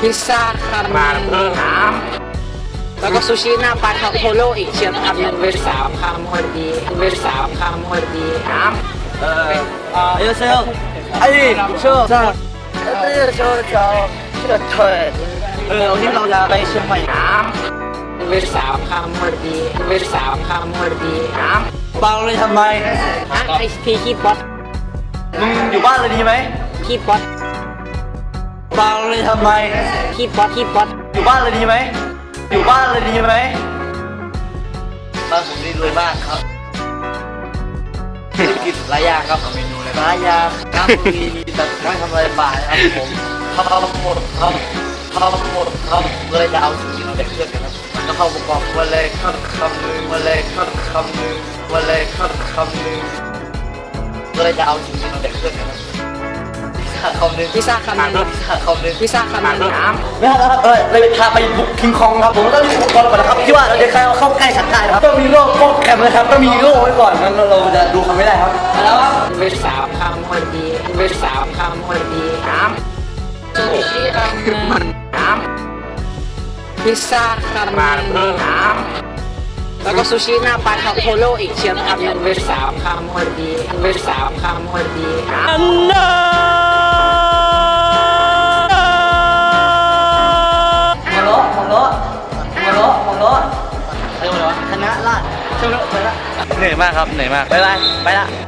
พิซซ่าคาร์เพิ่มสมแล้วก็ซูชิหน้าปลาทาโพโลอีกเชียร์คำหนึ่งเป็นสามคาร์พอดีเวอร์สามคาร์พอดีสามเออเออเซลไอ้เชื่อเชื่อเชื่อเชื่อเชื่อเชื่อเออวันนี้เราจะไปเชียงใหม่น้ำเวอร์สามคาร์พอดีเวอร์สามคาร์พอดีน้ำเบาเลยทำไมฮะไอทีคีบอสมึงอยู่บ้านเลยดีไหมคีบอส ตปังเลยทำไมคีป๊อตคีป๊อตอยู่บ้านเลยดีไหมอยู่บ้านเลยดีไหมบ้านผมนี่รวยมากครับกินหลายอย่างครับเมนูเลยหลายอย่างครับมีแต่ไม่ทำอะไรบ่ายครับผมทำหมดครับทำหมดครับเลยจะเอาสิ่งที่เราได้เพื่อนกันครับมันก็เข้าประกอบวันเลยครับคำหนึ่งวันเลยครับคำหนึ่งวันเลยครับคำหนึ่งเลยจะเอาสิ่งที่เราได้เพื่อนกันครับ คำหนึ่งพิซซ่าคำหนึ่งคำหนึ่งพิซซ่าคำหนึ่งำน้ไม่ครับเออเลยพาไปบุกคิงคองครับผมต้องรีบอุปกรณ์ก่อนนะครับที่ว่าเราจะใครเอาเข้าใกล้ฉันได้นะครับต้องมีโล่ป้องกันนะครับต้องมีโล่ไว้ก่อนงั้นเราจะดูเขาไม่ได้ครับแล้วครับเวลสามคำพอดีเวลสามคำพอดีำน้ซูชิอันหนึ่งำมันน้พิซซ่าคำำหมานึ่งเพิ่มน้แล้วก็ซูชิหน้าปลาทับโพโลอีกเชียงคำหนึ่งเวลสามคำพอดีเวลสามคำพอดีำน้ำะเรียกว่าอะไรวะคณะราษฎรเชื่อไหมไปละเหนื่อยมากครับเหนื่อยมากไปละไปละ